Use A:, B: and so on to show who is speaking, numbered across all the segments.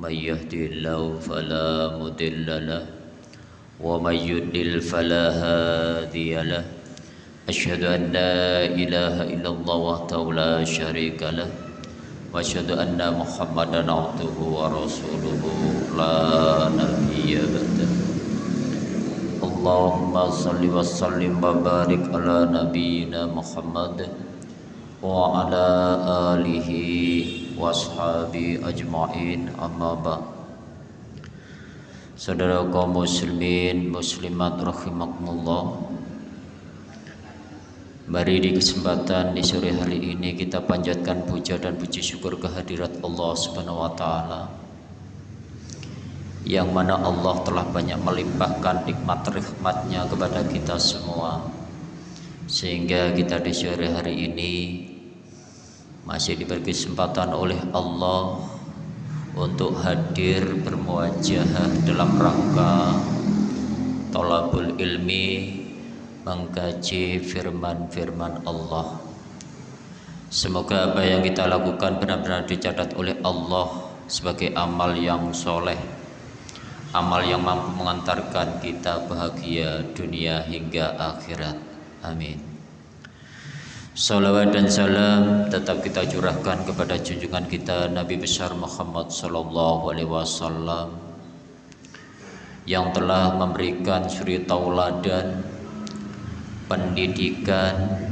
A: من يهدي الله فلا مضل له ومن يضلل فلا هادي له. أشهد أن لا إله إلا الله وحده لا شريك له وأشهد أن محمدا عبده ورسوله لا نبي بعده. اللهم صل وسلم وبارك على نبينا محمد وعلى آله washabi ajma'in amma ba. Saudara kaum muslimin muslimat rahimakumullah. Mari di kesempatan di sore hari ini kita panjatkan puja dan puji syukur kehadirat Allah Subhanahu wa taala yang mana Allah telah banyak melimpahkan nikmat rahmatnya kepada kita semua. Sehingga kita di sore hari ini masih diberi kesempatan oleh Allah untuk hadir bermuajah dalam rangka tolabul ilmi mengkaji firman-firman Allah. Semoga apa yang kita lakukan benar-benar dicatat oleh Allah sebagai amal yang soleh amal yang mampu mengantarkan kita bahagia dunia hingga akhirat. Amin Salawat dan salam tetap kita curahkan kepada junjungan kita Nabi besar Muhammad sallallahu alaihi wasallam yang telah memberikan suri tauladan pendidikan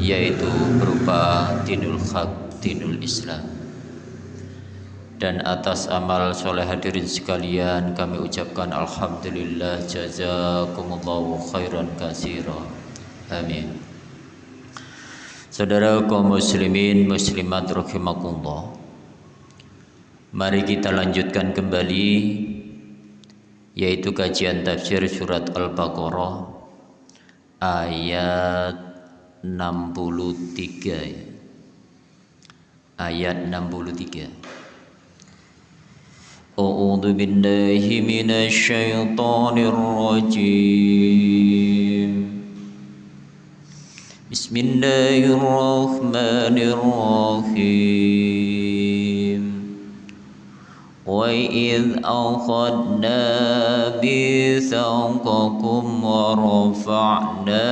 A: yaitu berupa dinul haq, dinul Islam. Dan atas amal soleh hadirin sekalian kami ucapkan alhamdulillah jazakumullahu khairan katsira. Amin. Saudara kaum muslimin muslimat rahimakumullah. Mari kita lanjutkan kembali yaitu kajian tafsir surat Al-Baqarah ayat 63 ya. Ayat 63. A'udzu billahi minasy syaithanir rajim. بسم الله الرحمن الرحيم. وإذ أخذنا بثقكم ورفعنا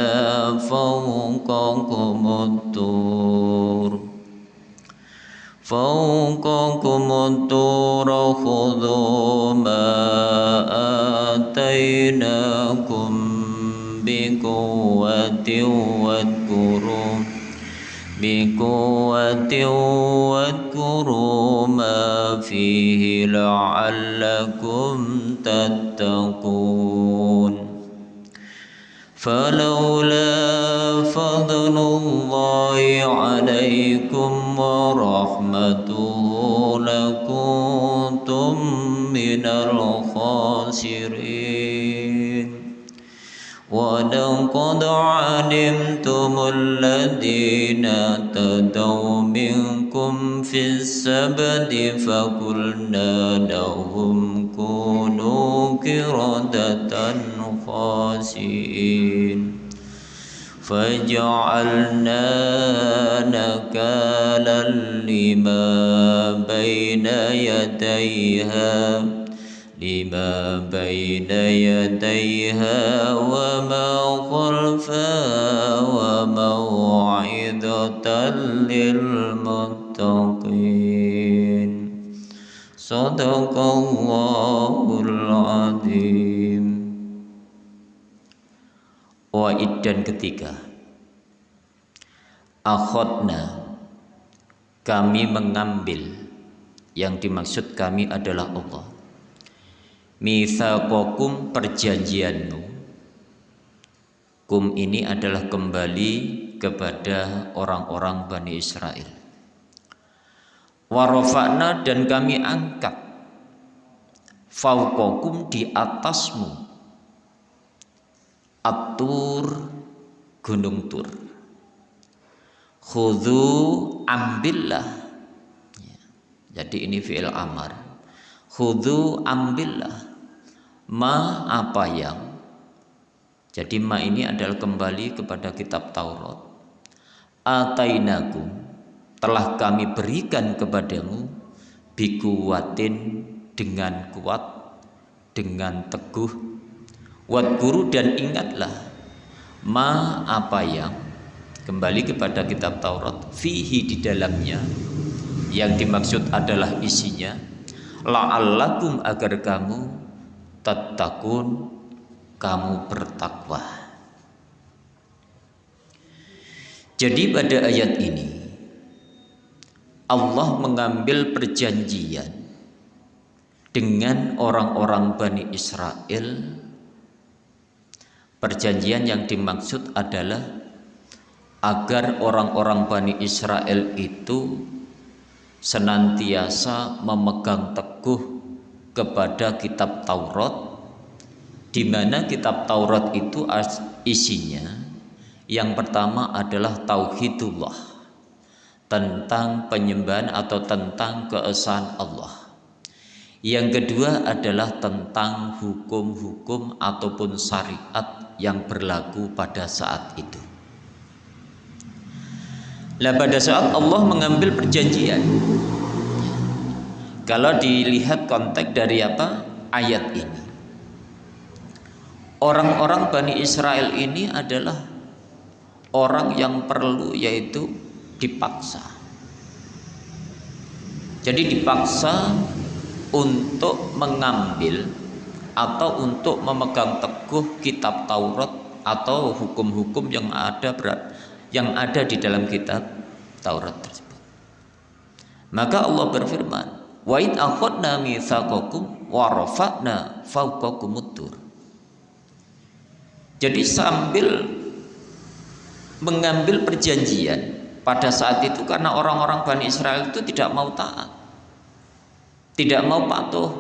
A: فوقكم الطور فوقكم الطور خذوا ما آتيناكم بقوة بقوة واذكروا ما فيه لعلكم تتقون. فلولا فضل الله عليكم ورحمته لكنتم من الخاسرين ولقد علمتم الذين اعتدوا منكم في السبت فقلنا لهم كونوا كردة خاسئين. فجعلنا نكالا لما بين يديها لما بين يديها وما خلفها وموعظة للمتقين صدق الله العظيم Waid dan ketiga Akhotna Kami mengambil Yang dimaksud kami adalah Allah Mithaqakum perjanjianmu. Kum ini adalah kembali kepada orang-orang Bani Israel. Warofakna dan kami angkat Fauqakum di atasmu. Atur Gunung Tur. Khudhu ambillah. Ya. Jadi ini fi'il amar. Khudhu ambillah ma apa yang? Jadi ma ini adalah kembali kepada kitab Taurat. Atainakum telah kami berikan kepadamu bikuwatin dengan kuat dengan teguh. Guru dan ingatlah ma apa yang? Kembali kepada kitab Taurat fihi di dalamnya. Yang dimaksud adalah isinya la'allakum agar kamu tatakun kamu bertakwa. Jadi pada ayat ini Allah mengambil perjanjian dengan orang-orang Bani Israel. Perjanjian yang dimaksud adalah agar orang-orang Bani Israel itu senantiasa memegang teguh kepada kitab Taurat di mana kitab Taurat itu isinya yang pertama adalah tauhidullah tentang penyembahan atau tentang keesaan Allah. Yang kedua adalah tentang hukum-hukum ataupun syariat yang berlaku pada saat itu. Lah pada saat Allah mengambil perjanjian Kalau dilihat konteks dari apa? Ayat ini Orang-orang Bani Israel ini adalah Orang yang perlu yaitu dipaksa Jadi dipaksa untuk mengambil atau untuk memegang teguh kitab Taurat atau hukum-hukum yang ada berat yang ada di dalam kitab Taurat tersebut. Maka Allah berfirman, "Wa id akhadna mitsaqakum wa rafa'na fawqakumut tur." Jadi sambil mengambil perjanjian pada saat itu karena orang-orang Bani Israel itu tidak mau taat. Tidak mau patuh.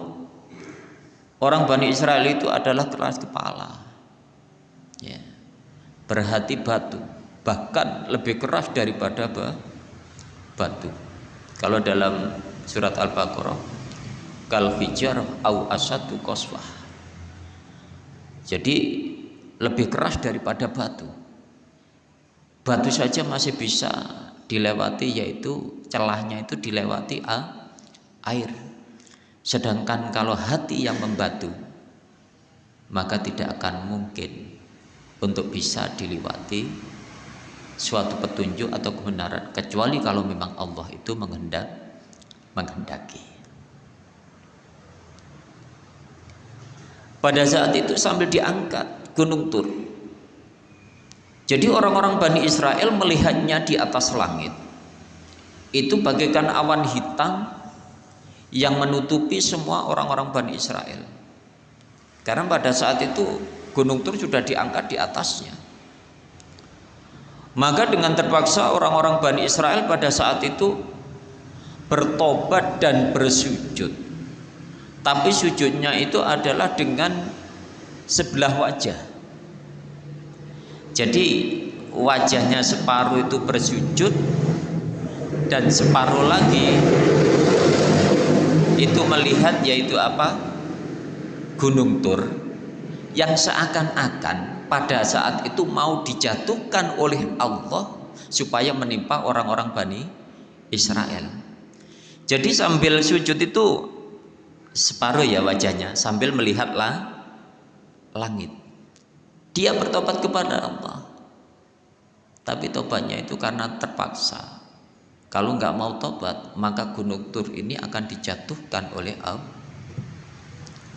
A: Orang Bani Israel itu adalah keras kepala. Ya. Berhati batu bahkan lebih keras daripada batu. Kalau dalam surat Al-Baqarah kal hijar au asatu qaswah. Jadi lebih keras daripada batu. Batu saja masih bisa dilewati yaitu celahnya itu dilewati air. Sedangkan kalau hati yang membatu maka tidak akan mungkin untuk bisa dilewati suatu petunjuk atau kebenaran kecuali kalau memang Allah itu menghendak menghendaki. Pada saat itu sambil diangkat gunung Tur. Jadi orang-orang Bani Israel melihatnya di atas langit. Itu bagaikan awan hitam yang menutupi semua orang-orang Bani Israel. Karena pada saat itu gunung Tur sudah diangkat di atasnya. Maka dengan terpaksa orang-orang Bani Israel pada saat itu bertobat dan bersujud. Tapi sujudnya itu adalah dengan sebelah wajah. Jadi wajahnya separuh itu bersujud dan separuh lagi itu melihat yaitu apa? Gunung Tur yang seakan-akan pada saat itu mau dijatuhkan oleh Allah supaya menimpa orang-orang Bani Israel. Jadi sambil sujud itu separuh ya wajahnya sambil melihatlah langit. Dia bertobat kepada Allah. Tapi tobatnya itu karena terpaksa. Kalau nggak mau tobat, maka gunung Tur ini akan dijatuhkan oleh.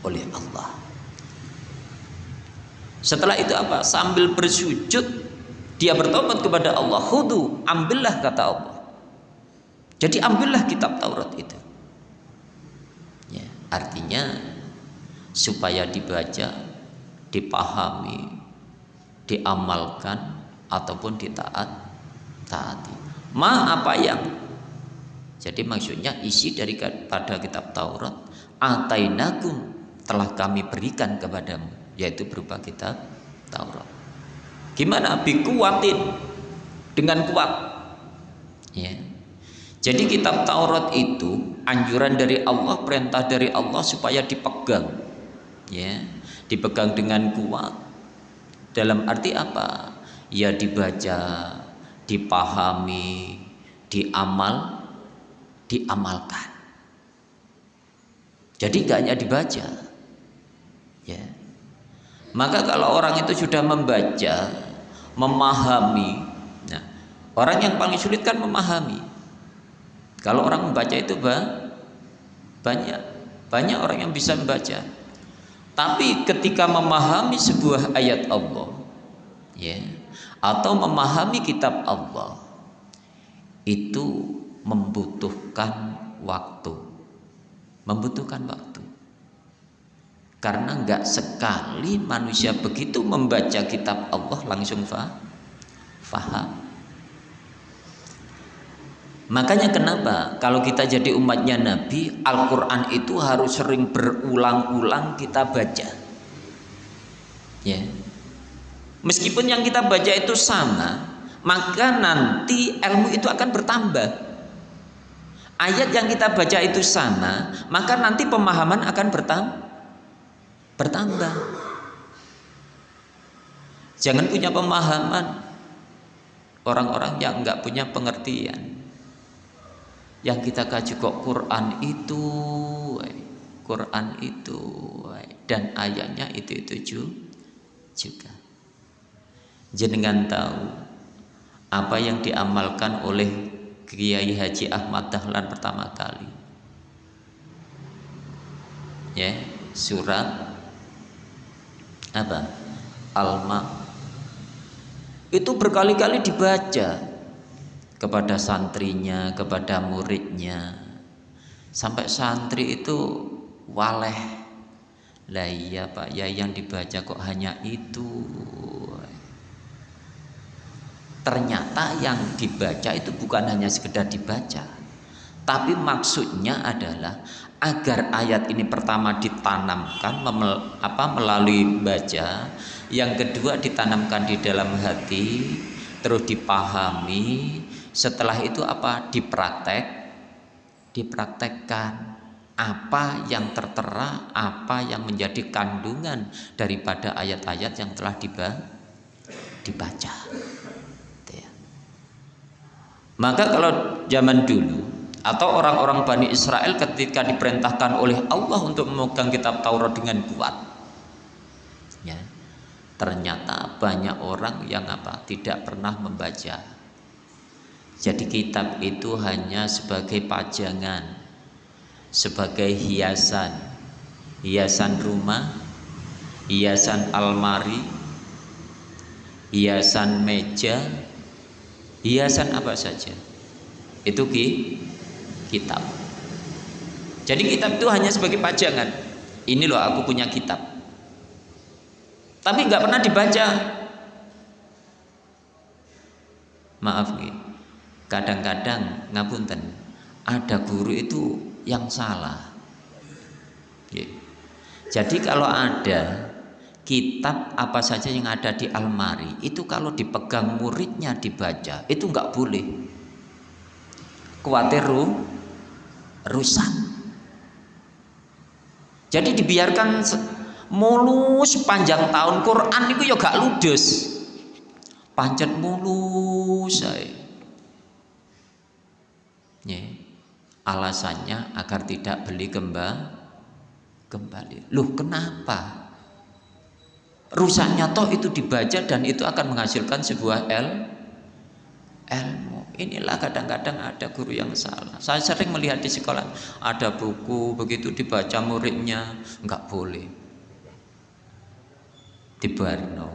A: Oleh Allah. Setelah itu apa? Sambil bersujud dia bertobat kepada Allah. Hudu, ambillah kata Allah. Jadi ambillah kitab Taurat itu. Ya, artinya supaya dibaca, dipahami, diamalkan ataupun ditaat taati. Ma apa yang jadi maksudnya isi dari pada kitab Taurat atainakum telah kami berikan kepadamu yaitu berupa kitab Taurat. Gimana? Bikuatin dengan kuat. Ya. Jadi kitab Taurat itu anjuran dari Allah, perintah dari Allah supaya dipegang. Ya, dipegang dengan kuat. Dalam arti apa? Ya dibaca, dipahami, diamal, diamalkan. Jadi gak hanya dibaca. Ya. Maka kalau orang itu sudah membaca, memahami, nah, orang yang paling sulit kan memahami. Kalau orang membaca itu banyak, banyak orang yang bisa membaca. Tapi ketika memahami sebuah ayat Allah, ya, atau memahami kitab Allah, itu membutuhkan waktu. Membutuhkan waktu. Karena nggak sekali manusia begitu membaca kitab Allah langsung faham makanya kenapa kalau kita jadi umatnya Nabi Al-Quran itu harus sering berulang-ulang kita baca. Ya. Meskipun yang kita baca itu sama maka nanti ilmu itu akan bertambah. Ayat yang kita baca itu sama maka nanti pemahaman akan bertambah bertambah. Jangan punya pemahaman. Orang-orang yang enggak punya pengertian yang kita kaji kok Quran itu Quran itu dan ayatnya itu itu juga. Jenengan tahu apa yang diamalkan oleh Kiai Haji Ahmad Dahlan pertama kali? Ya surat apa? Alma. Itu berkali-kali dibaca kepada santrinya kepada muridnya. Sampai santri itu waleh. Lah iya pak ya yang dibaca kok hanya itu. Ternyata yang dibaca itu bukan hanya sekedar dibaca tapi maksudnya adalah agar ayat ini pertama ditanamkan memel, apa melalui baca yang kedua ditanamkan di dalam hati terus dipahami setelah itu apa? Dipraktek. Dipraktekkan apa yang tertera apa yang menjadi kandungan daripada ayat-ayat yang telah dibaca. Maka kalau zaman dulu atau orang-orang Bani Israel ketika diperintahkan oleh Allah untuk memegang kitab Taurat dengan kuat ya, ternyata banyak orang yang apa? Tidak pernah membaca jadi kitab itu hanya sebagai pajangan sebagai hiasan. Hiasan rumah hiasan almari hiasan meja. Hiasan apa saja. Itu ki kitab. Jadi kitab itu hanya sebagai pajangan. Ini loh aku punya kitab. Tapi nggak pernah dibaca. Maaf nih kadang-kadang ngapunten ada guru itu yang salah. Jadi kalau ada kitab apa saja yang ada di almari itu kalau dipegang muridnya dibaca itu nggak boleh. Khawatir rusak. Jadi dibiarkan mulus sepanjang tahun Quran itu ya gak ludes. Pancet mulus saya ya. Alasannya agar tidak beli kembali kembali. Loh kenapa? Rusaknya toh itu dibaca dan itu akan menghasilkan sebuah el ilmu. Inilah kadang-kadang ada guru yang salah. Saya sering melihat di sekolah ada buku begitu dibaca muridnya nggak boleh. Dibarno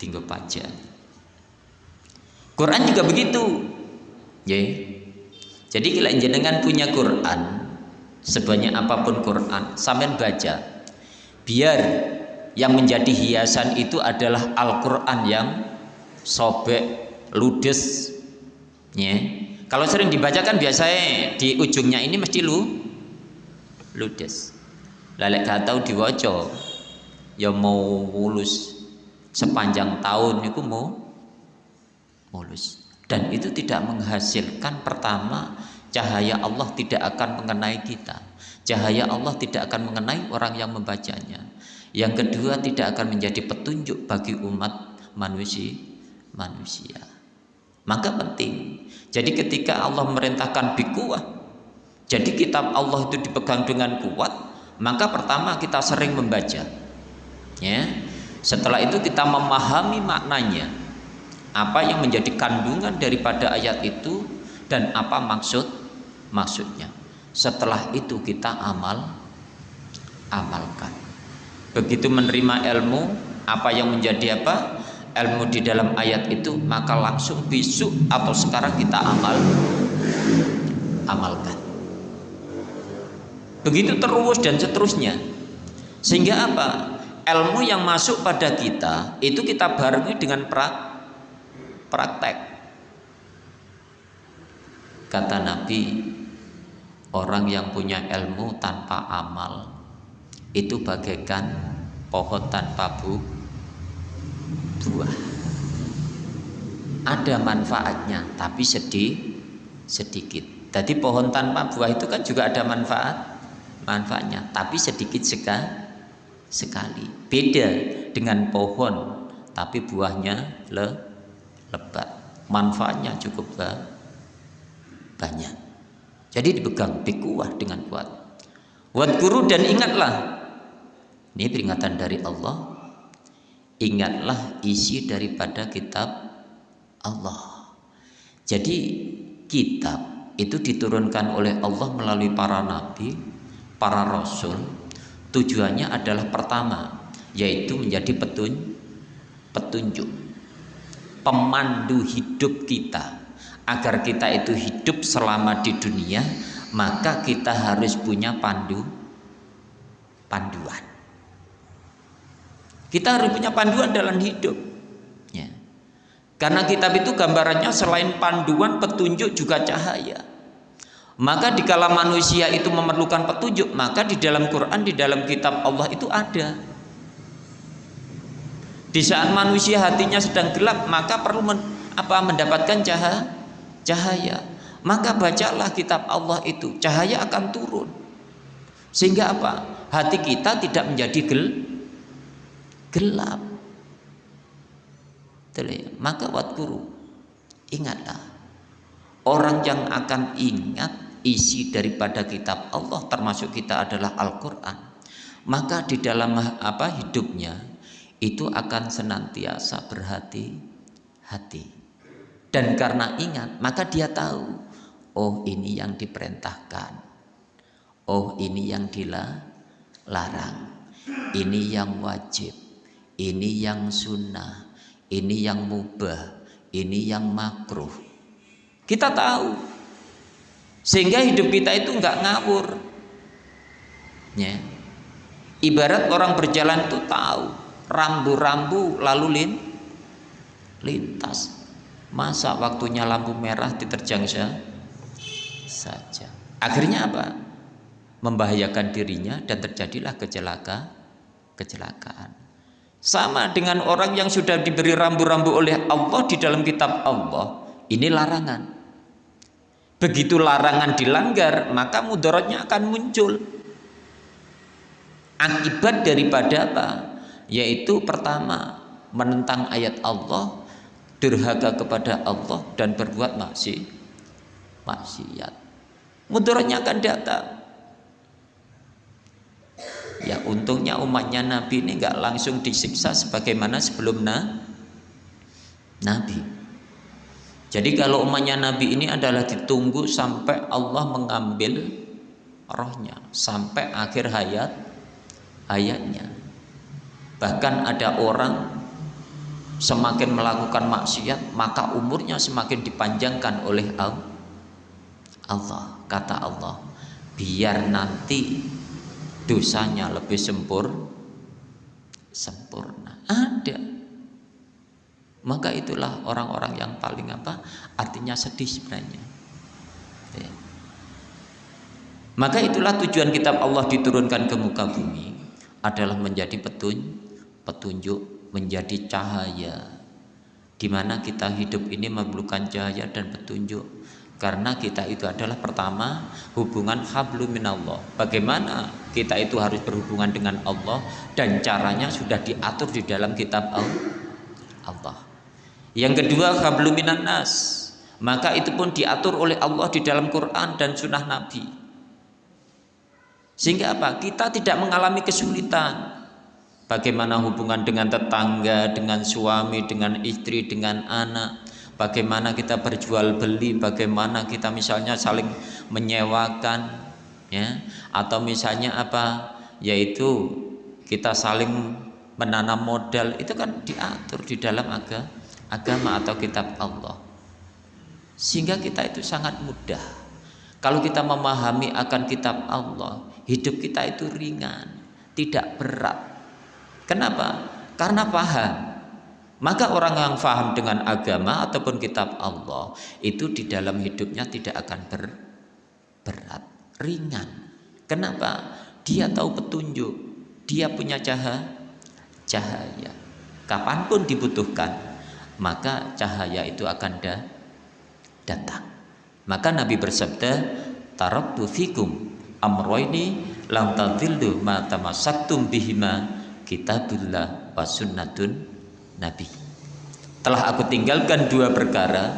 A: tinggal pajak Quran juga begitu. Ya jadi kalau jenengan punya Quran sebanyak apa pun Quran sampai baca biar yang menjadi hiasan itu adalah Al-Quran yang sobek ludes ya. kalau sering dibacakan biasanya di ujungnya ini mesti lu ludes lalek gak tahu diwoco ya mau mulus sepanjang tahun itu mau mulus dan itu tidak menghasilkan pertama cahaya Allah tidak akan mengenai kita. Cahaya Allah tidak akan mengenai orang yang membacanya. Yang kedua tidak akan menjadi petunjuk bagi umat manusia manusia. Maka penting. Jadi ketika Allah merintahkan bikuah, jadi kitab Allah itu dipegang dengan kuat, maka pertama kita sering membaca. Ya. Setelah itu kita memahami maknanya apa yang menjadi kandungan daripada ayat itu dan apa maksud maksudnya. Setelah itu kita amal amalkan. Begitu menerima ilmu apa yang menjadi apa? Ilmu di dalam ayat itu maka langsung besok atau sekarang kita amal amalkan. Begitu terus dan seterusnya. Sehingga apa? Ilmu yang masuk pada kita itu kita barengi dengan pra, praktek. Kata Nabi orang yang punya ilmu tanpa amal itu bagaikan pohon tanpa bu, buah. Ada manfaatnya tapi sedih sedikit. Jadi pohon tanpa buah itu kan juga ada manfaat manfaatnya tapi sedikit seka, sekali. Beda dengan pohon tapi buahnya le, lebat manfaatnya cukup banyak. Jadi dipegang dikuah dengan kuat. Buat guru dan ingatlah. Ini peringatan dari Allah. Ingatlah isi daripada kitab Allah. Jadi kitab itu diturunkan oleh Allah melalui para nabi para rasul. Tujuannya adalah pertama yaitu menjadi petun, petunjuk pemandu hidup kita agar kita itu hidup selama di dunia maka kita harus punya pandu panduan kita harus punya panduan dalam hidup ya. karena kitab itu gambarannya selain panduan petunjuk juga cahaya maka dikala manusia itu memerlukan petunjuk, maka di dalam Quran, di dalam kitab Allah itu ada. Di saat manusia hatinya sedang gelap, maka perlu men, apa mendapatkan cahaya, cahaya. Maka bacalah kitab Allah itu, cahaya akan turun. Sehingga apa? Hati kita tidak menjadi gel, gelap. Maka wat guru, ingatlah orang yang akan ingat isi daripada kitab Allah termasuk kita adalah Al-Qur'an maka di dalam apa hidupnya itu akan senantiasa berhati-hati. Dan karena ingat maka dia tahu oh ini yang diperintahkan. Oh ini yang dilarang. Ini yang wajib. Ini yang sunnah. Ini yang mubah. Ini yang makruh. Kita tahu. Sehingga hidup kita itu nggak ngawur. Ya. Ibarat orang berjalan itu tahu rambu-rambu lalu lin lintas. Masa waktunya lampu merah diterjang saja. Akhirnya apa? Membahayakan dirinya dan terjadilah kecelaka kecelakaan. Sama dengan orang yang sudah diberi rambu-rambu oleh Allah di dalam kitab Allah ini larangan. Begitu larangan dilanggar, maka mudaratnya akan muncul. Akibat daripada apa? Yaitu pertama, menentang ayat Allah, durhaka kepada Allah dan berbuat maksiat. Maksiat. Mudaratnya akan datang. Ya untungnya umatnya Nabi ini nggak langsung disiksa sebagaimana sebelum na Nabi. Jadi kalau umatnya Nabi ini adalah ditunggu sampai Allah mengambil rohnya sampai akhir hayat hayatnya. Bahkan ada orang semakin melakukan maksiat maka umurnya semakin dipanjangkan oleh Allah. Kata Allah, biar nanti dosanya lebih sempur sempurna. Ada maka itulah orang-orang yang paling apa artinya sedih sebenarnya ya. maka itulah tujuan kitab Allah diturunkan ke muka bumi adalah menjadi petun petunjuk menjadi cahaya di mana kita hidup ini memerlukan cahaya dan petunjuk karena kita itu adalah pertama hubungan hablum minallah bagaimana kita itu harus berhubungan dengan Allah dan caranya sudah diatur di dalam kitab Allah yang kedua habluminan nas. Maka itu pun diatur oleh Allah di dalam Quran dan sunnah Nabi. Sehingga apa? Kita tidak mengalami kesulitan. Bagaimana hubungan dengan tetangga, dengan suami, dengan istri, dengan anak. Bagaimana kita berjual beli, bagaimana kita misalnya saling menyewakan, ya, atau misalnya apa, yaitu kita saling menanam modal itu kan diatur di dalam agama, agama atau kitab Allah. Sehingga kita itu sangat mudah. Kalau kita memahami akan kitab Allah, hidup kita itu ringan, tidak berat. Kenapa? Karena paham. Maka orang yang paham dengan agama ataupun kitab Allah itu di dalam hidupnya tidak akan ber, berat, ringan. Kenapa? Dia tahu petunjuk, dia punya cahaya, cahaya. Kapan pun dibutuhkan, maka cahaya itu akan da, datang. Maka Nabi bersabda, "Taraktu fikum amroini lam tadillu ma tamassaktum bihima kitabullah wa sunnatun nabi. Telah aku tinggalkan dua perkara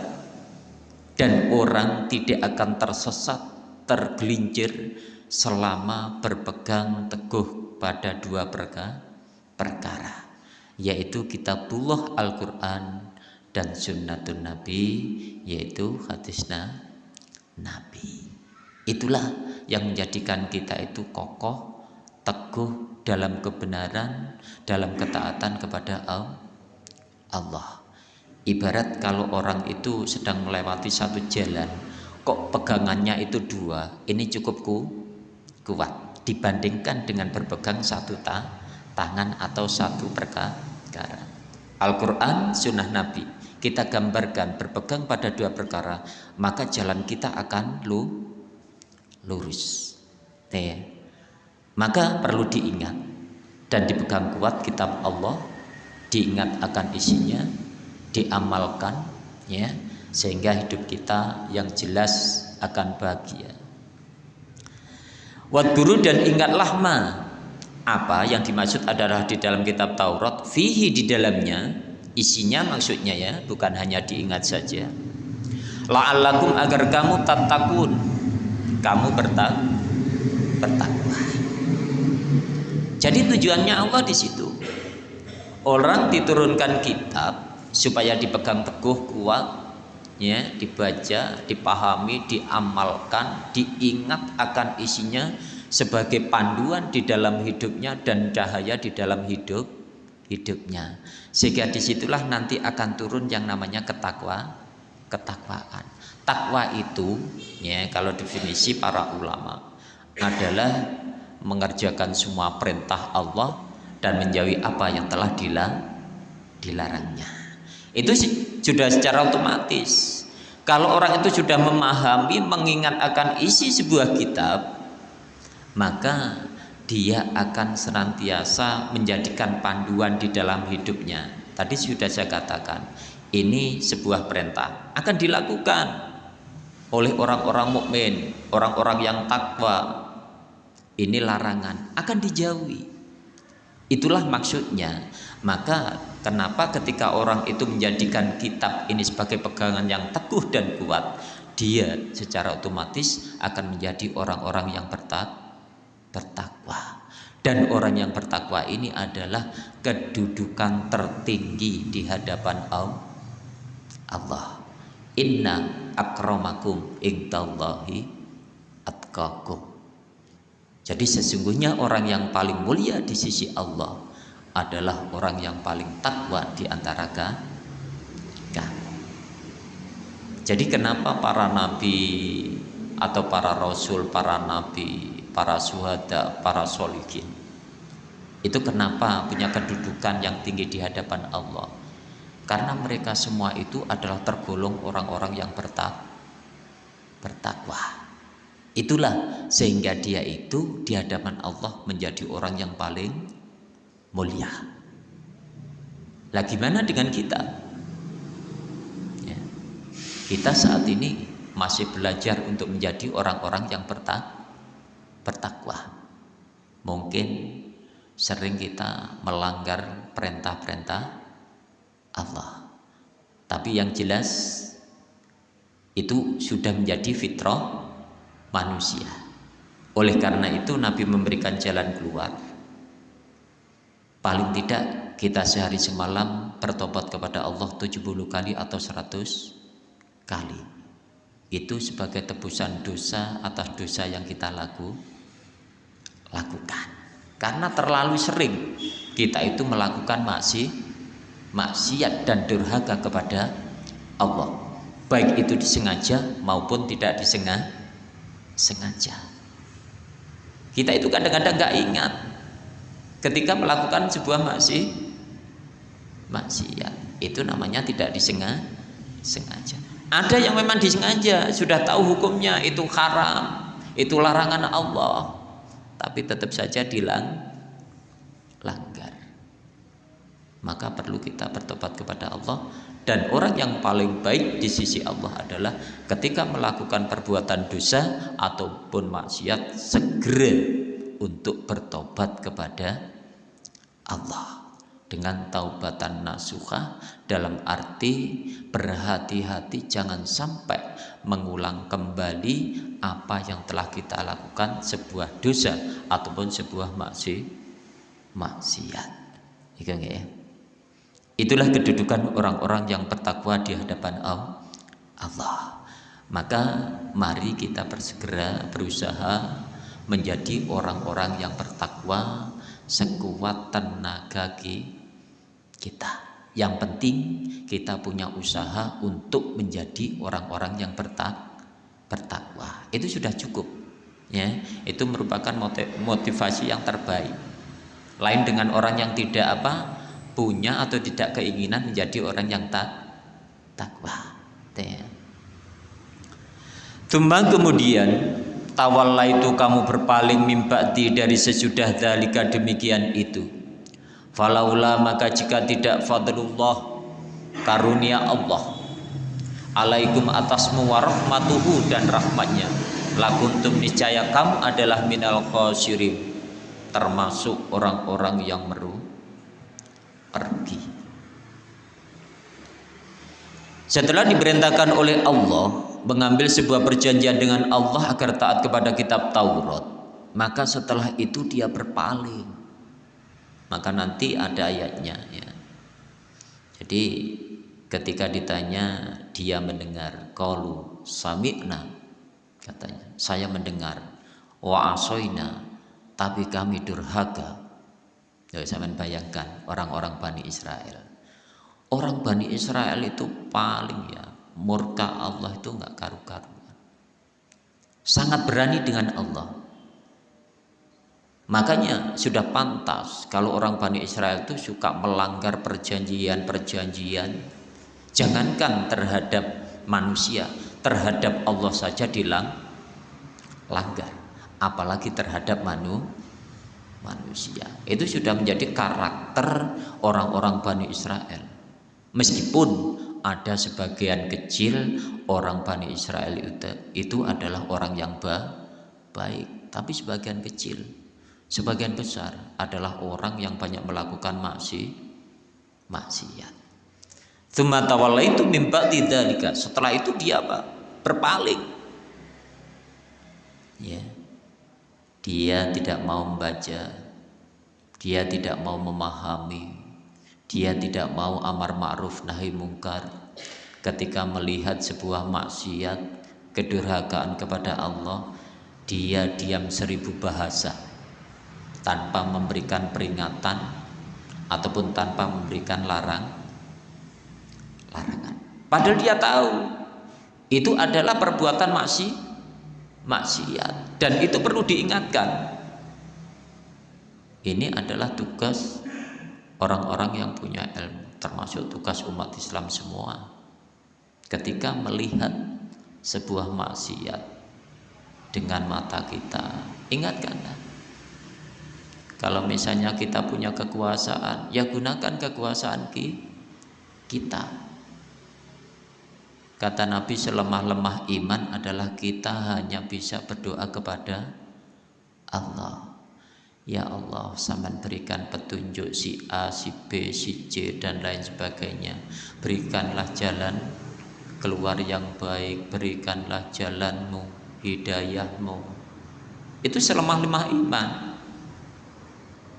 A: dan orang tidak akan tersesat tergelincir selama berpegang teguh pada dua perkara perkara yaitu kitabullah Al-Quran dan sunnatun Nabi yaitu hadisnya Nabi. Itulah yang menjadikan kita itu kokoh, teguh dalam kebenaran, dalam ketaatan kepada Allah. Ibarat kalau orang itu sedang melewati satu jalan, kok pegangannya itu dua, ini cukup ku, kuat dibandingkan dengan berpegang satu ta, tangan atau satu perkara. Al-Quran, sunnah Nabi, kita gambarkan berpegang pada dua perkara, maka jalan kita akan lu lurus. Ya. Maka perlu diingat dan dipegang kuat kitab Allah, diingat akan isinya, diamalkan ya sehingga hidup kita yang jelas akan bahagia. Wadguru dan ingatlah ma apa yang dimaksud adalah di dalam kitab Taurat fihi di dalamnya isinya maksudnya ya bukan hanya diingat saja la'allakum agar kamu tatakun kamu bertak bertakwa. Jadi tujuannya Allah di situ. Orang diturunkan kitab supaya dipegang teguh kuat, ya, dibaca, dipahami, diamalkan, diingat akan isinya sebagai panduan di dalam hidupnya dan cahaya di dalam hidup hidupnya. Sehingga di situlah nanti akan turun yang namanya ketakwa, ketakwaan. Takwa itu ya kalau definisi para ulama adalah mengerjakan semua perintah Allah dan menjauhi apa yang telah dilarangnya. Itu sudah secara otomatis. Kalau orang itu sudah memahami, mengingat akan isi sebuah kitab, maka dia akan senantiasa menjadikan panduan di dalam hidupnya. Tadi sudah saya katakan, ini sebuah perintah akan dilakukan oleh orang-orang mukmin, orang-orang yang takwa. Ini larangan akan dijauhi. Itulah maksudnya. Maka kenapa ketika orang itu menjadikan kitab ini sebagai pegangan yang teguh dan kuat, dia secara otomatis akan menjadi orang-orang yang bertak bertakwa. Dan orang yang bertakwa ini adalah kedudukan tertinggi di hadapan Allah. Inna akramakum indallahi atqakum. Jadi sesungguhnya orang yang paling mulia di sisi Allah adalah orang yang paling takwa di antara kamu. Jadi kenapa para nabi atau para rasul, para nabi, para suhada, para solikin itu kenapa punya kedudukan yang tinggi di hadapan Allah? Karena mereka semua itu adalah tergolong orang-orang yang bertak bertakwa. Itulah sehingga dia itu di hadapan Allah menjadi orang yang paling mulia. Lah gimana dengan kita? Ya. Kita saat ini masih belajar untuk menjadi orang-orang yang bertak bertakwa. Mungkin sering kita melanggar perintah-perintah Allah. Tapi yang jelas itu sudah menjadi fitrah manusia. oleh karena itu Nabi memberikan jalan keluar. Paling tidak kita sehari semalam bertobat kepada Allah 70 kali atau 100 kali. Itu sebagai tebusan dosa atas dosa yang kita laku, lakukan. Karena terlalu sering kita itu melakukan maksi maksiat dan durhaka kepada Allah. Baik itu disengaja maupun tidak disengaja sengaja. Kita itu kadang-kadang nggak ingat ketika melakukan sebuah maksi maksiat. Itu namanya tidak disengaja sengaja. Ada yang memang disengaja sudah tahu hukumnya itu haram itu larangan Allah tapi tetap saja dilang langgar. Maka perlu kita bertobat kepada Allah dan orang yang paling baik di sisi Allah adalah ketika melakukan perbuatan dosa ataupun maksiat segera untuk bertobat kepada Allah. Dengan taubatan nasuha dalam arti berhati-hati jangan sampai mengulang kembali apa yang telah kita lakukan sebuah dosa ataupun sebuah maksi maksiat. Ya itulah kedudukan orang-orang yang bertakwa di hadapan Allah maka mari kita bersegera berusaha menjadi orang-orang yang bertakwa sekuat tenaga kita. Yang penting kita punya usaha untuk menjadi orang-orang yang bertak bertakwa. Itu sudah cukup. Ya, itu merupakan motivasi yang terbaik. Lain dengan orang yang tidak apa punya atau tidak keinginan menjadi orang yang tak takwa. Tumbang kemudian tawalla itu kamu berpaling mimbati dari sesudah dalika demikian itu. Falaula maka jika tidak fadlullah karunia Allah. Alaikum atasmu warahmatuhu dan rahmatnya. Lakuntum niscaya kamu adalah minal khosirin termasuk orang-orang yang meru pergi. Setelah diperintahkan oleh Allah mengambil sebuah perjanjian dengan Allah agar taat kepada kitab Taurat maka setelah itu dia berpaling. Maka nanti ada ayatnya ya. Jadi ketika ditanya dia mendengar. Qalu sami'na katanya. Saya mendengar. Wa asoina tapi kami durhaka ya saya bayangkan orang-orang Bani Israel orang Bani Israel itu paling ya murka Allah itu nggak karu-karuan sangat berani dengan Allah Makanya sudah pantas kalau orang Bani Israel itu suka melanggar perjanjian-perjanjian. Jangankan terhadap manusia, terhadap Allah saja dilang langgar. Apalagi terhadap manu, manusia. Itu sudah menjadi karakter orang-orang Bani Israel. Meskipun ada sebagian kecil orang Bani Israel itu, itu adalah orang yang baik, tapi sebagian kecil sebagian besar adalah orang yang banyak melakukan maksi maksiat. Tsumma itu mimba tidak Setelah itu dia apa? Berpaling. Ya. Dia tidak mau membaca. Dia tidak mau memahami. Dia tidak mau amar ma'ruf nahi mungkar. Ketika melihat sebuah maksiat, kedurhakaan kepada Allah, dia diam seribu bahasa tanpa memberikan peringatan ataupun tanpa memberikan larang larangan. Padahal dia tahu itu adalah perbuatan maksi maksiat dan itu perlu diingatkan. Ini adalah tugas orang-orang yang punya ilmu, termasuk tugas umat Islam semua. Ketika melihat sebuah maksiat dengan mata kita, ingatkanlah kalau misalnya kita punya kekuasaan, ya gunakan kekuasaan kita. Kata Nabi selemah-lemah iman adalah kita hanya bisa berdoa kepada Allah. Ya Allah, sampai berikan petunjuk si A, si B, si C dan lain sebagainya. Berikanlah jalan keluar yang baik, berikanlah jalanmu, hidayahmu, itu selemah-lemah iman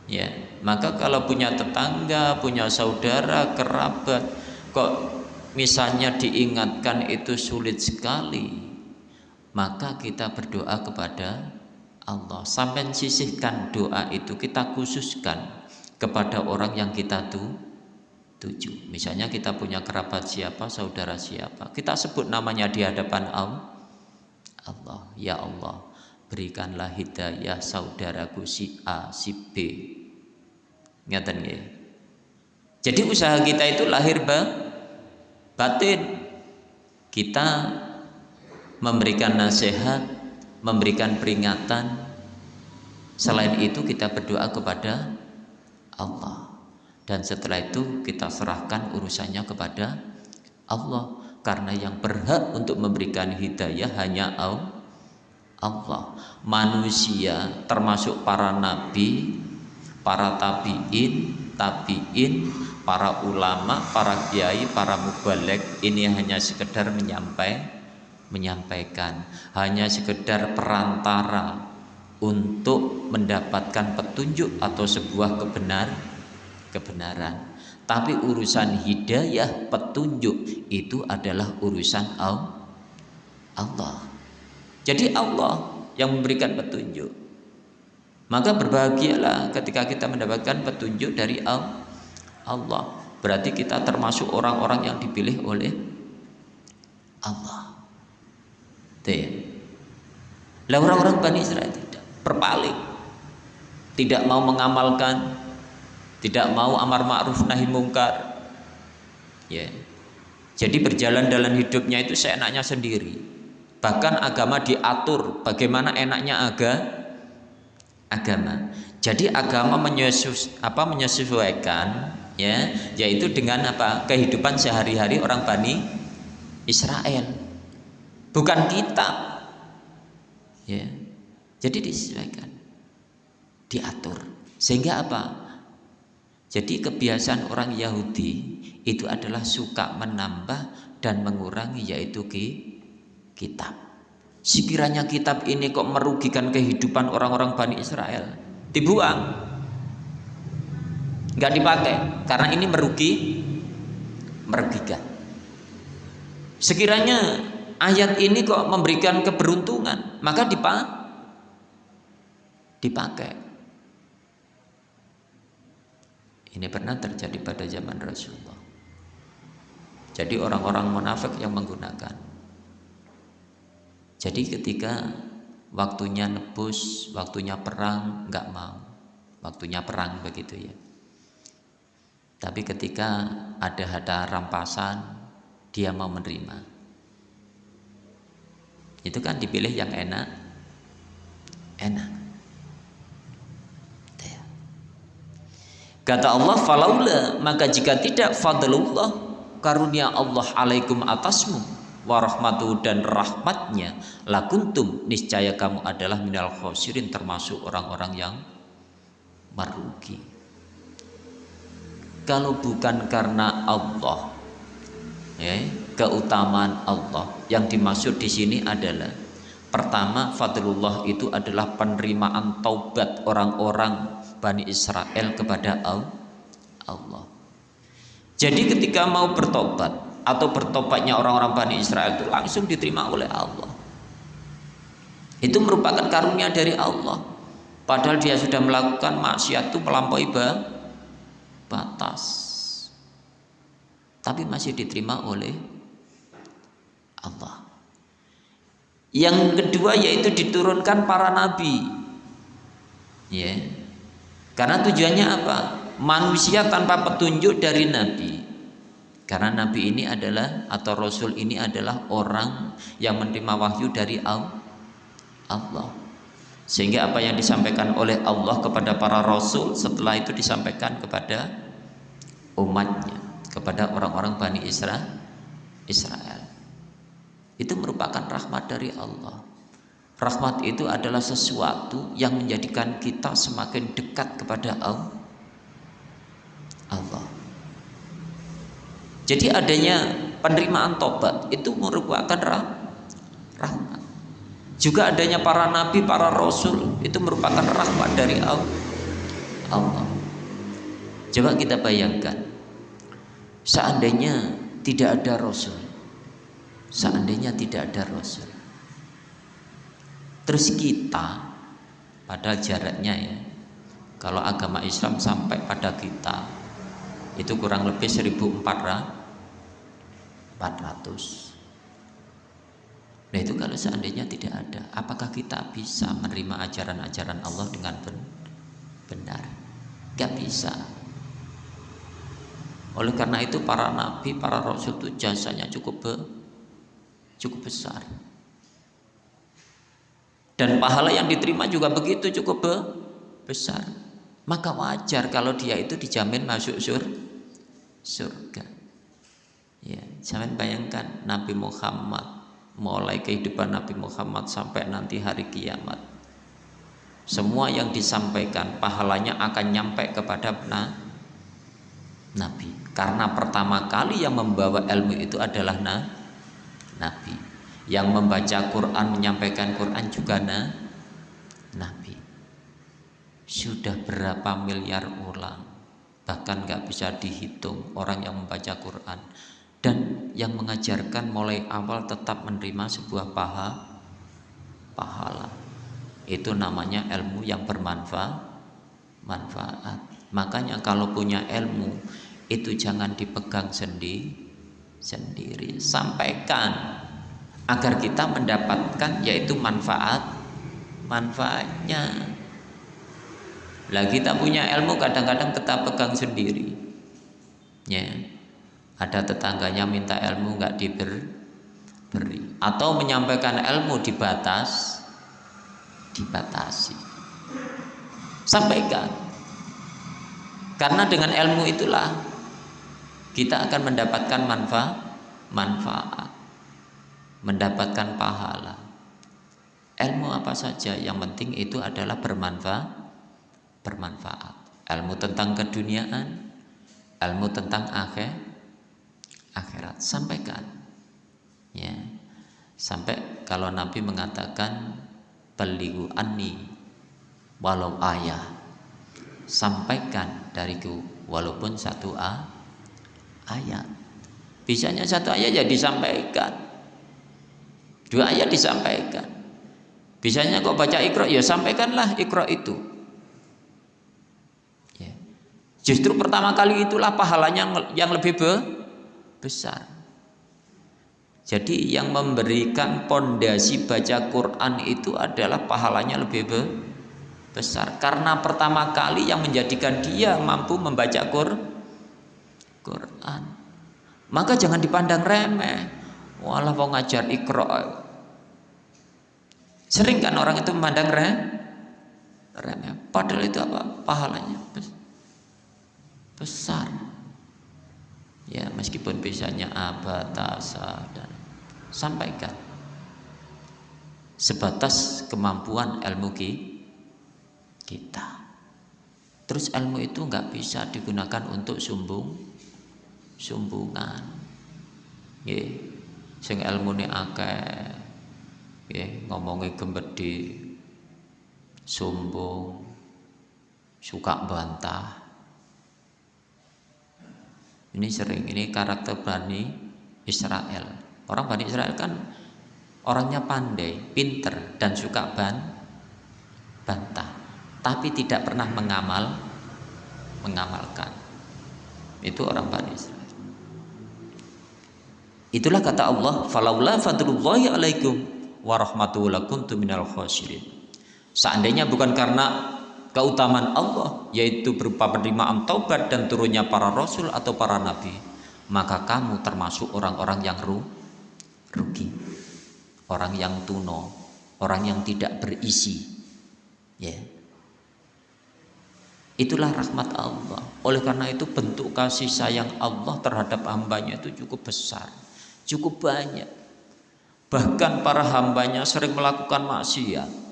A: ya maka kalau punya tetangga punya saudara kerabat kok misalnya diingatkan itu sulit sekali maka kita berdoa kepada Allah. Sampai sisihkan doa itu kita khususkan kepada orang yang kita tuju. Misalnya kita punya kerabat siapa saudara siapa kita sebut namanya di hadapan Allah. Ya Allah berikanlah hidayah saudaraku si A si B. Ngeten ya. Jadi usaha kita itu lahir ba batin. Kita memberikan nasihat, memberikan peringatan. Selain itu kita berdoa kepada Allah. Dan setelah itu kita serahkan urusannya kepada Allah karena yang berhak untuk memberikan hidayah hanya Allah. Manusia termasuk para nabi para tabiin, tabiin, para ulama, para kiai, para mubalek ini hanya sekedar menyampai, menyampaikan, hanya sekedar perantara untuk mendapatkan petunjuk atau sebuah kebenar, kebenaran. Tapi urusan hidayah, petunjuk itu adalah urusan Allah. Jadi Allah yang memberikan petunjuk. Maka berbahagialah ketika kita mendapatkan petunjuk dari Allah. Berarti kita termasuk orang-orang yang dipilih oleh Allah. Lah orang-orang Bani Israel tidak berpaling. Tidak mau mengamalkan, tidak mau amar ma'ruf nahi mungkar. Ya. Jadi berjalan dalam hidupnya itu seenaknya sendiri. Bahkan agama diatur bagaimana enaknya agama agama. Jadi agama menyesus, apa menyesuaikan ya, yaitu dengan apa kehidupan sehari-hari orang Bani Israel. Bukan kita. Ya. Jadi disesuaikan. Diatur. Sehingga apa? Jadi kebiasaan orang Yahudi itu adalah suka menambah dan mengurangi yaitu kitab. Sekiranya kitab ini kok merugikan kehidupan orang-orang Bani Israel, dibuang. Nggak dipakai karena ini merugi merugikan. Sekiranya ayat ini kok memberikan keberuntungan, maka dipakai. Ini pernah terjadi pada zaman Rasulullah. Jadi orang-orang munafik yang menggunakan jadi ketika waktunya nebus, waktunya perang, nggak mau. Waktunya perang begitu ya. Tapi ketika ada ada rampasan, dia mau menerima. Itu kan dipilih yang enak, enak. Kata Allah, falaula. Maka jika tidak fadlullah. Karunia Allah alaikum atasmu warahmatu dan rahmatnya. Lakuntum niscaya kamu adalah minal khosirin termasuk orang-orang yang merugi kalau bukan karena Allah. Ya, keutamaan Allah. Yang dimaksud di sini adalah pertama fadlullah itu adalah penerimaan taubat orang-orang Bani Israel kepada Allah. Jadi ketika mau bertobat atau bertobatnya orang-orang Bani Israel itu langsung diterima oleh Allah. Itu merupakan karunia dari Allah. Padahal dia sudah melakukan maksiat itu melampaui batas tapi masih diterima oleh Allah. Yang kedua yaitu diturunkan para nabi. Ya. Karena tujuannya apa? Manusia tanpa petunjuk dari nabi. Karena Nabi ini adalah atau Rasul ini adalah orang yang menerima wahyu dari Allah. Sehingga apa yang disampaikan oleh Allah kepada para Rasul setelah itu disampaikan kepada umatnya, kepada orang-orang Bani Israel. Israel. Itu merupakan rahmat dari Allah. Rahmat itu adalah sesuatu yang menjadikan kita semakin dekat kepada Allah. Jadi adanya penerimaan tobat itu merupakan rahmat. Juga adanya para nabi, para rasul itu merupakan rahmat dari Allah. Coba kita bayangkan, seandainya tidak ada rasul, seandainya tidak ada rasul, terus kita, padahal jaraknya ya, kalau agama Islam sampai pada kita itu kurang lebih 1400 Nah itu kalau seandainya tidak ada, apakah kita bisa menerima ajaran-ajaran Allah dengan benar? Gak bisa. Oleh karena itu para nabi, para rasul itu jasanya cukup be, cukup besar. Dan pahala yang diterima juga begitu cukup be, besar. Maka wajar kalau dia itu dijamin masuk sur, surga. Ya, jangan bayangkan Nabi Muhammad mulai kehidupan Nabi Muhammad sampai nanti hari kiamat. Semua yang disampaikan pahalanya akan nyampe kepada nah, Nabi. Karena pertama kali yang membawa ilmu itu adalah nah, Nabi. Yang membaca Quran menyampaikan Quran juga nah, Nabi. Sudah berapa miliar ulang? Bahkan nggak bisa dihitung orang yang membaca Quran dan yang mengajarkan mulai awal tetap menerima sebuah paha, pahala. Itu namanya ilmu yang bermanfaat manfaat. Makanya kalau punya ilmu itu jangan dipegang sendi, sendiri. Sampaikan agar kita mendapatkan yaitu manfaat manfaatnya. Lah kita punya ilmu kadang-kadang kita pegang sendiri. Ya ada tetangganya minta ilmu nggak diberi atau menyampaikan ilmu dibatas dibatasi. Sampaikan. Karena dengan ilmu itulah kita akan mendapatkan manfaat manfaat. Mendapatkan pahala. Ilmu apa saja? Yang penting itu adalah bermanfaat bermanfaat. Ilmu tentang keduniaan ilmu tentang akhir akhirat. Sampaikan. Ya. Sampai kalau Nabi mengatakan beligu anni walau ayah. Sampaikan dariku walaupun satu a ayat. Bisanya satu ayat ya disampaikan. Dua ayat disampaikan. Bisanya kok baca ikro ya sampaikanlah ikro itu. Ya. justru pertama kali itulah pahalanya yang lebih besar. Jadi yang memberikan pondasi baca Quran itu adalah pahalanya lebih besar karena pertama kali yang menjadikan dia mampu membaca Quran. Maka jangan dipandang remeh. Walah mau ngajar ikro. Sering kan orang itu memandang remeh. Padahal itu apa? Pahalanya besar meskipun bisanya abatasa dan sampaikan. Sebatas kemampuan ilmu kita. Terus ilmu itu nggak bisa digunakan untuk sumbung sumbungan. Ya sing ilmu ini akeh ya ngomongi gembedi sumbung suka bantah ini sering, ini karakter Bani Israel. Orang Bani Israel kan orangnya pandai, pinter, dan suka ban, bantah. Tapi tidak pernah mengamal, mengamalkan. Itu orang Bani Israel. Itulah kata Allah, "Falaula fadlullahi alaikum wa rahmatullahi kuntum minal khasirin." Seandainya bukan karena keutamaan Allah yaitu berupa penerimaan taubat dan turunnya para rasul atau para nabi maka kamu termasuk orang-orang yang ru rugi. Orang yang tuno orang yang tidak berisi ya. Itulah rahmat Allah. Oleh karena itu bentuk kasih sayang Allah terhadap hambanya itu cukup besar cukup banyak. Bahkan para hambanya sering melakukan maksiat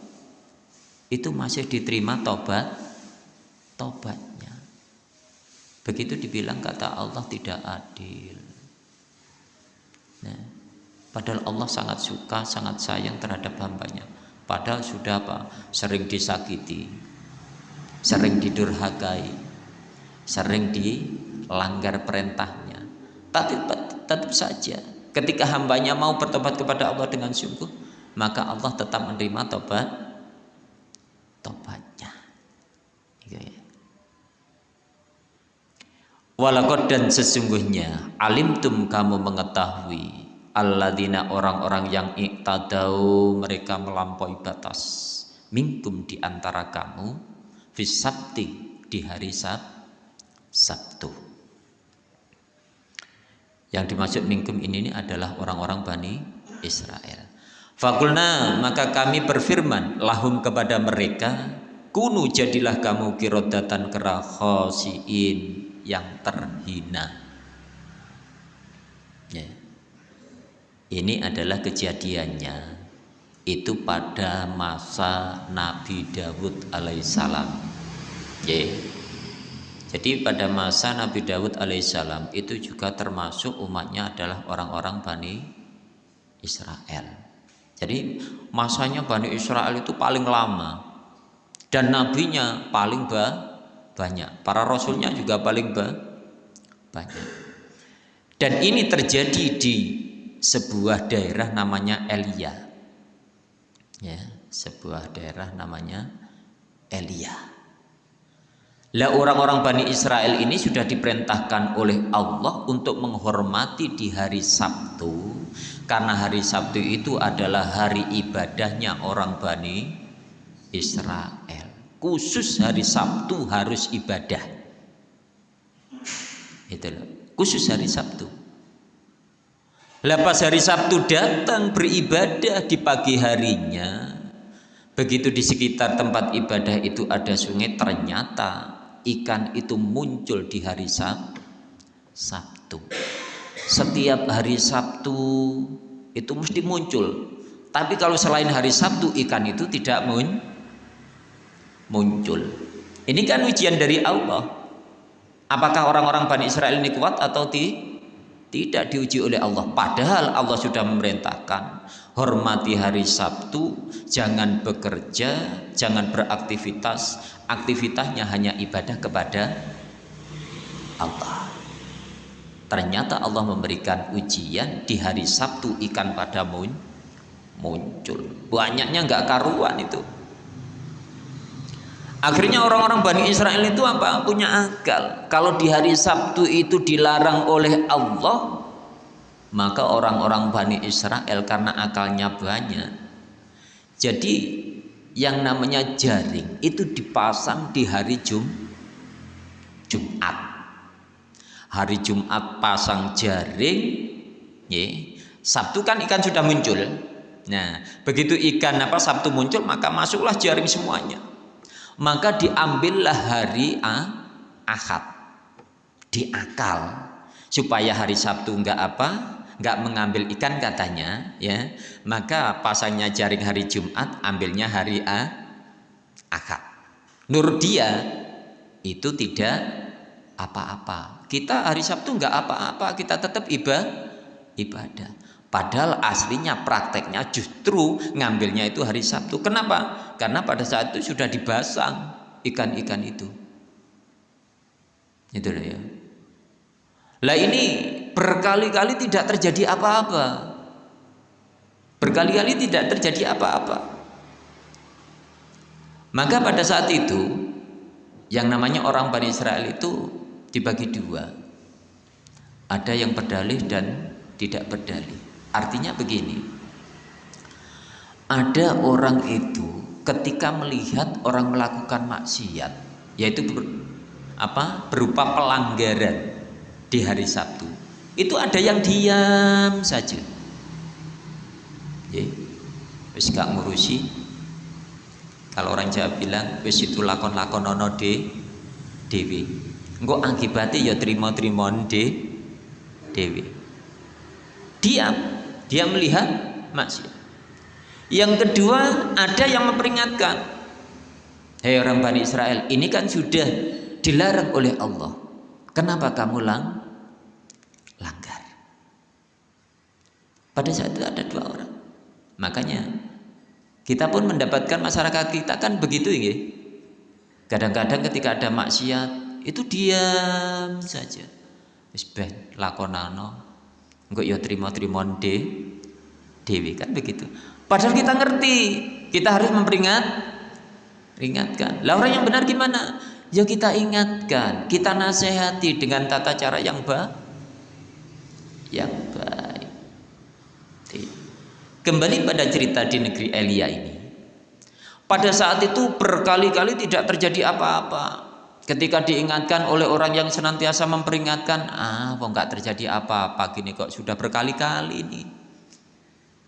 A: itu masih diterima tobat tobatnya begitu dibilang kata Allah tidak adil nah, Padahal Allah sangat suka, sangat sayang terhadap hambanya. Padahal sudah apa? Sering disakiti, sering didurhakai, sering dilanggar perintahnya. Tapi tetap saja ketika hambanya mau bertobat kepada Allah dengan sungguh, maka Allah tetap menerima tobat tobatnya. Gitu ya. Walakot dan sesungguhnya alimtum kamu mengetahui alladzina orang-orang yang iktadau mereka melampaui batas minkum di antara kamu fisabti di hari Sab Sabtu. Yang dimaksud minkum ini adalah orang-orang Bani Israel. Fakulna maka kami berfirman lahum kepada mereka kunu jadilah kamu kirodatan kerakhosiin yang terhina. Ya. Ini adalah kejadiannya itu pada masa Nabi Dawud alaihissalam. Ya. Jadi pada masa Nabi Dawud alaihissalam itu juga termasuk umatnya adalah orang-orang Bani Israel. Jadi masanya Bani Israel itu paling lama dan nabinya paling ba banyak. Para rasulnya juga paling ba banyak. Dan ini terjadi di sebuah daerah namanya Elia. Ya, sebuah daerah namanya Elia. Lah orang-orang Bani Israel ini sudah diperintahkan oleh Allah untuk menghormati di hari Sabtu karena hari Sabtu itu adalah hari ibadahnya orang Bani Israel. Khusus hari Sabtu harus ibadah. Itu khusus hari Sabtu. Lepas hari Sabtu datang beribadah di pagi harinya begitu di sekitar tempat ibadah itu ada sungai ternyata ikan itu muncul di hari Sab Sabtu setiap hari Sabtu itu mesti muncul tapi kalau selain hari Sabtu ikan itu tidak muncul muncul. Ini kan ujian dari Allah. Apakah orang-orang Bani Israel ini kuat atau ti? tidak diuji oleh Allah. Padahal Allah sudah memerintahkan hormati hari Sabtu, jangan bekerja, jangan beraktivitas, aktivitasnya hanya ibadah kepada Allah. Ternyata Allah memberikan ujian di hari Sabtu ikan pada muncul. Banyaknya nggak karuan itu. Akhirnya orang-orang Bani Israel itu apa? Punya akal. Kalau di hari Sabtu itu dilarang oleh Allah, maka orang-orang Bani Israel karena akalnya banyak. Jadi yang namanya jaring itu dipasang di hari Jum Jumat. Hari Jumat pasang jaring, ya. Sabtu kan ikan sudah muncul. Nah, begitu ikan apa Sabtu muncul maka masuklah jaring semuanya. Maka diambillah hari ah, Ahad. Diakal. Supaya hari Sabtu enggak apa enggak mengambil ikan katanya ya. Maka pasangnya jaring hari Jumat ambilnya hari A Ahad. Nur dia itu tidak apa-apa kita hari Sabtu enggak apa-apa kita tetap ibadah ibadah Padahal aslinya prakteknya justru ngambilnya itu hari Sabtu. Kenapa? Karena pada saat itu sudah dibasang ikan-ikan itu. Itu ya. Lah ini berkali-kali tidak terjadi apa-apa. Berkali-kali tidak terjadi apa-apa. Maka pada saat itu yang namanya orang Bani Israel itu dibagi dua. Ada yang berdalih dan tidak berdalih. Artinya begini. Ada orang itu ketika melihat orang melakukan maksiat, yaitu ber, apa? berupa pelanggaran di hari Sabtu. Itu ada yang diam saja. Ya. Wis gak ngurusi. Kalau orang Jawa bilang wis itu lakon-lakon ono de dewi. Engko akibatnya ya terima-terima de dewi. Diam dia melihat maksiat. Yang kedua, ada yang memperingatkan. Hei orang Bani Israel, ini kan sudah dilarang oleh Allah. Kenapa kamu lang langgar? pada saat itu ada dua orang makanya kita pun mendapatkan masyarakat kita kan begitu ya kadang-kadang ketika ada maksiat itu diam saja. Wis lakonano. Engko ya trimo-trimo de dewi kan begitu. Padahal kita ngerti kita harus memperingat ingatkan lah orang yang benar gimana? Ya kita ingatkan kita nasihati dengan tata cara yang baik yang baik. Kembali pada cerita di negeri Elia ini. Pada saat itu berkali-kali tidak terjadi apa-apa ketika diingatkan oleh orang yang senantiasa memperingatkan ah kok nggak terjadi apa-apa gini kok sudah berkali-kali ini?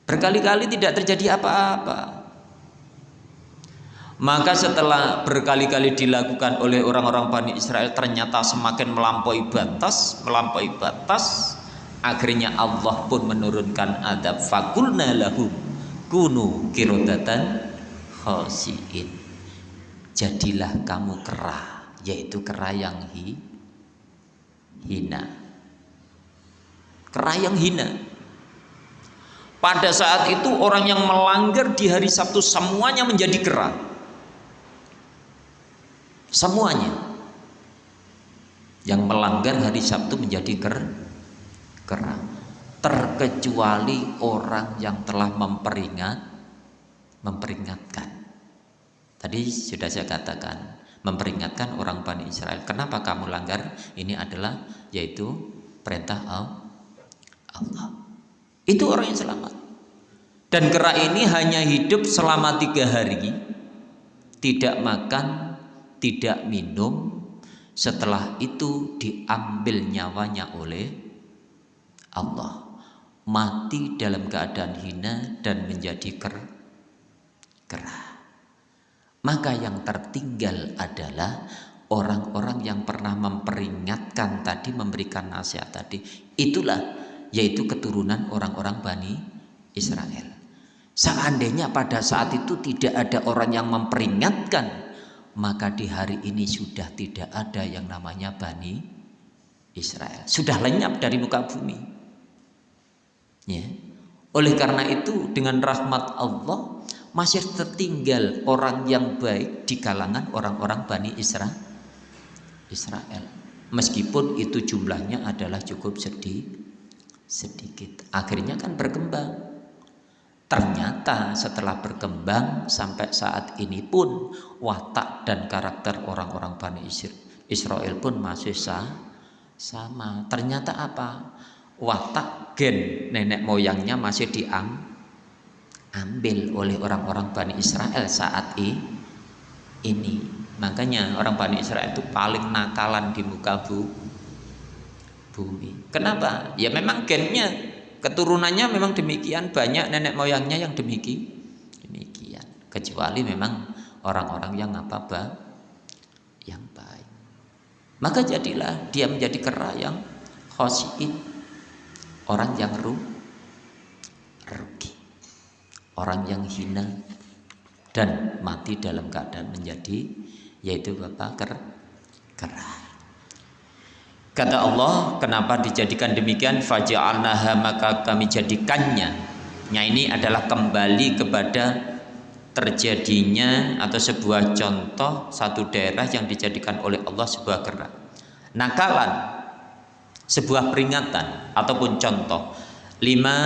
A: Berkali-kali tidak terjadi apa-apa. Maka setelah berkali-kali dilakukan oleh orang-orang Bani Israel ternyata semakin melampaui batas, melampaui batas, akhirnya Allah pun menurunkan adab. Fakulna lahum kunu kirodatan khosiin. Jadilah kamu kera, yaitu kera yang hi, hina. Kera yang hina. Pada saat itu orang yang melanggar di hari Sabtu semuanya menjadi kera semuanya yang melanggar hari Sabtu menjadi ker kera terkecuali orang yang telah memperingat memperingatkan tadi sudah saya katakan memperingatkan orang Bani Israel. Kenapa kamu langgar? Ini adalah yaitu perintah Allah. Itu orang yang selamat. Dan kera ini hanya hidup selama tiga hari. Tidak makan tidak minum. Setelah itu diambil nyawanya oleh Allah. Mati dalam keadaan hina dan menjadi ker kerah maka yang tertinggal adalah orang-orang yang pernah memperingatkan tadi memberikan nasihat tadi itulah yaitu keturunan orang-orang Bani Israel seandainya pada saat itu tidak ada orang yang memperingatkan maka di hari ini sudah tidak ada yang namanya Bani Israel. Sudah lenyap dari muka bumi. Ya. Oleh karena itu dengan rahmat Allah masih tertinggal orang yang baik di kalangan orang-orang Bani Israel. Israel. Meskipun itu jumlahnya adalah cukup sedih, sedikit. Akhirnya kan berkembang. Ternyata setelah berkembang sampai saat ini pun watak dan karakter orang-orang Bani Israel pun masih sah, sama. Ternyata apa? Watak gen nenek moyangnya masih diambil oleh orang-orang Bani Israel saat ini. Makanya orang Bani Israel itu paling nakalan di muka bu, bumi. Kenapa? Ya memang gennya keturunannya memang demikian banyak nenek moyangnya yang demikian demikian kecuali memang orang-orang yang apa bah yang baik maka jadilah dia menjadi kera yang khosiin orang yang ru rugi orang yang hina dan mati dalam keadaan menjadi yaitu bapak ker kera Kata Allah, kenapa dijadikan demikian? Faja'alnaha maka kami jadikannya. Nah ini adalah kembali kepada terjadinya atau sebuah contoh satu daerah yang dijadikan oleh Allah sebuah gerak. Nakalan, sebuah peringatan ataupun contoh. Lima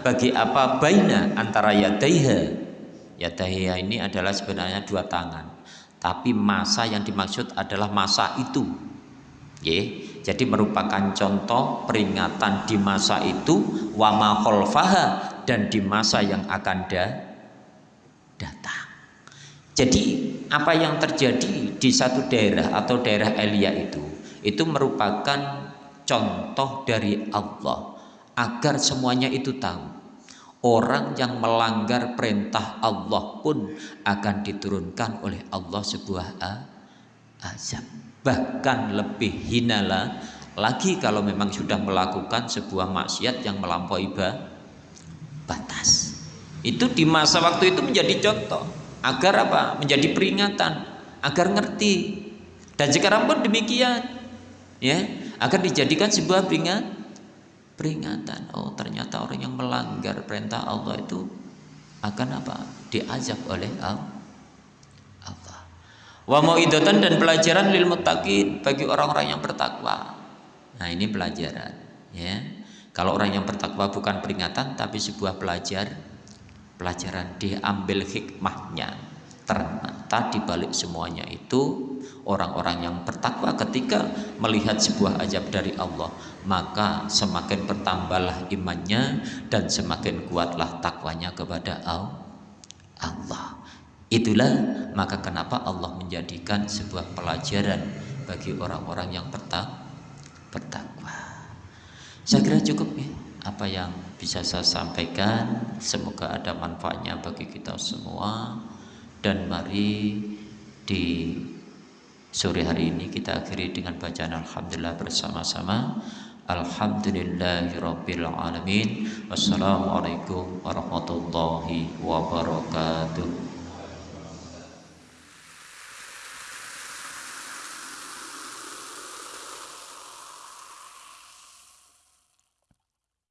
A: bagi apa baina antara yadaiha. Yadaiha ini adalah sebenarnya dua tangan. Tapi masa yang dimaksud adalah masa itu. Yeah jadi merupakan contoh peringatan di masa itu wama kholfaha dan di masa yang akan da datang. Jadi apa yang terjadi di satu daerah atau daerah Elia itu itu merupakan contoh dari Allah agar semuanya itu tahu. Orang yang melanggar perintah Allah pun akan diturunkan oleh Allah sebuah azab. Bahkan lebih hinala lagi kalau memang sudah melakukan sebuah maksiat yang melampaui batas. Itu di masa waktu itu menjadi contoh. Agar apa? Menjadi peringatan. Agar ngerti. Dan sekarang pun demikian. Ya agar dijadikan sebuah peringat peringatan oh ternyata orang yang melanggar perintah Allah itu akan apa? Diazab oleh Allah. Wa mauidatan dan pelajaran lil muttaqin bagi orang-orang yang bertakwa. Nah ini pelajaran ya. Kalau orang yang bertakwa bukan peringatan tapi sebuah pelajar pelajaran. Diambil hikmahnya ternyata dibalik semuanya itu orang-orang yang bertakwa ketika melihat sebuah ajab dari Allah maka semakin bertambahlah imannya dan semakin kuatlah takwanya kepada Allah. Itulah maka kenapa Allah menjadikan sebuah pelajaran bagi orang-orang yang bertakwa. Saya kira cukup ya apa yang bisa saya sampaikan. Semoga ada manfaatnya bagi kita semua. Dan mari di Sore hari ini kita akhiri dengan bacaan Alhamdulillah bersama-sama. Alhamdulillahirabbil alamin. Wassalamualaikum warahmatullahi wabarakatuh.